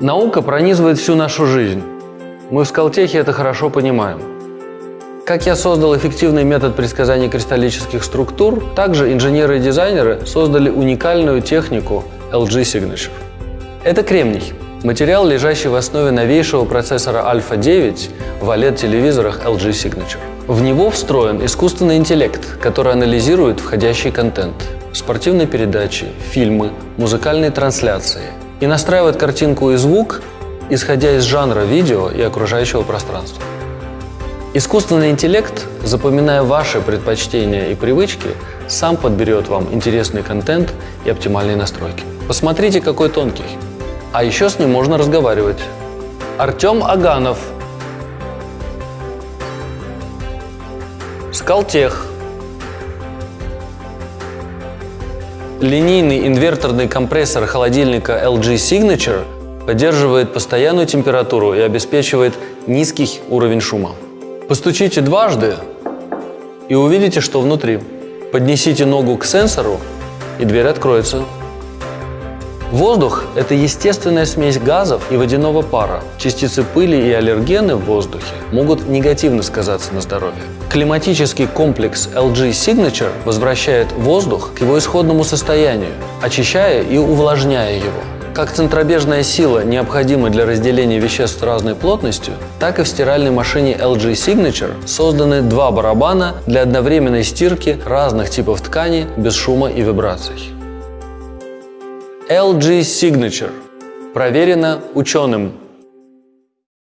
Наука пронизывает всю нашу жизнь. Мы в Скалтехе это хорошо понимаем. Как я создал эффективный метод предсказания кристаллических структур, также инженеры и дизайнеры создали уникальную технику LG Signature. Это кремний – материал, лежащий в основе новейшего процессора Alpha 9 в OLED-телевизорах LG Signature. В него встроен искусственный интеллект, который анализирует входящий контент – спортивные передачи, фильмы, музыкальные трансляции и настраивает картинку и звук, исходя из жанра видео и окружающего пространства. Искусственный интеллект, запоминая ваши предпочтения и привычки, сам подберет вам интересный контент и оптимальные настройки. Посмотрите, какой тонкий. А еще с ним можно разговаривать. Артем Аганов. Скалтех. Линейный инверторный компрессор холодильника LG Signature поддерживает постоянную температуру и обеспечивает низкий уровень шума. Постучите дважды и увидите, что внутри. Поднесите ногу к сенсору, и дверь откроется. Воздух – это естественная смесь газов и водяного пара. Частицы пыли и аллергены в воздухе могут негативно сказаться на здоровье. Климатический комплекс LG Signature возвращает воздух к его исходному состоянию, очищая и увлажняя его. Как центробежная сила необходима для разделения веществ разной плотностью, так и в стиральной машине LG Signature созданы два барабана для одновременной стирки разных типов ткани без шума и вибраций. LG Signature. Проверено ученым